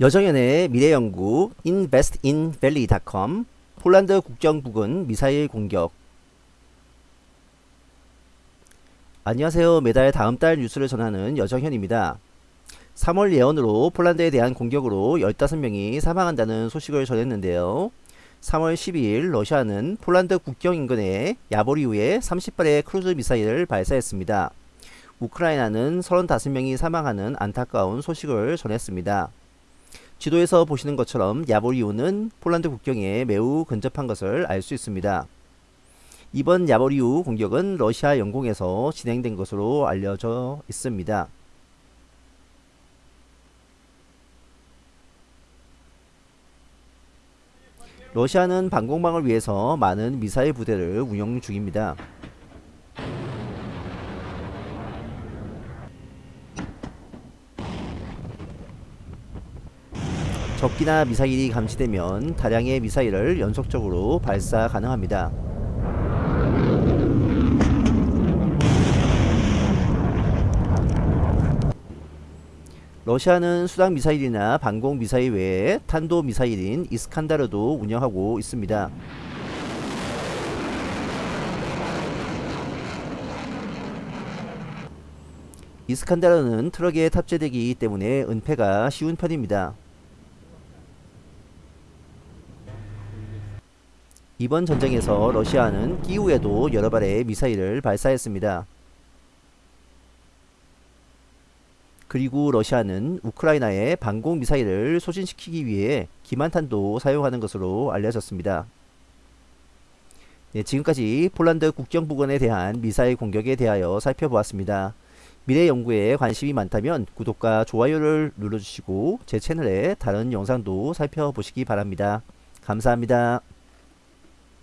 여정연의 미래연구 investinvalley.com 폴란드 국경 부근 미사일 공격 안녕하세요. 매달 다음 달 뉴스를 전하는 여정현입니다. 3월 예언으로 폴란드에 대한 공격으로 15명이 사망한다는 소식을 전했는데요. 3월 12일 러시아는 폴란드 국경 인근에 야보리우에 30발의 크루즈 미사일을 발사했습니다. 우크라이나는 35명이 사망하는 안타까운 소식을 전했습니다. 지도에서 보시는 것처럼 야보리우는 폴란드 국경에 매우 근접한 것을 알 수 있습니다. 이번 야보리우 공격은 러시아 영공에서 진행된 것으로 알려져 있습니다. 러시아는 방공망을 위해서 많은 미사일 부대를 운영 중입니다. 적기나 미사일이 감지되면 다량의 미사일을 연속적으로 발사 가능합니다. 러시아는 수당 미사일이나 방공 미사일 외에 탄도 미사일인 이스칸다르도 운영하고 있습니다. 이스칸다르는 트럭에 탑재되기 때문에 은폐가 쉬운 편입니다. 이번 전쟁에서 러시아는 끼우에도 여러 발의 미사일을 발사했습니다. 그리고 러시아는 우크라이나에 방공 미사일을 소진시키기 위해 기만탄도 사용하는 것으로 알려졌습니다. 네, 지금까지 폴란드 국경 부근에 대한 미사일 공격에 대하여 살펴보았습니다. 미래 연구에 관심이 많다면 구독과 좋아요를 눌러주시고 제 채널의 다른 영상도 살펴보시기 바랍니다. 감사합니다.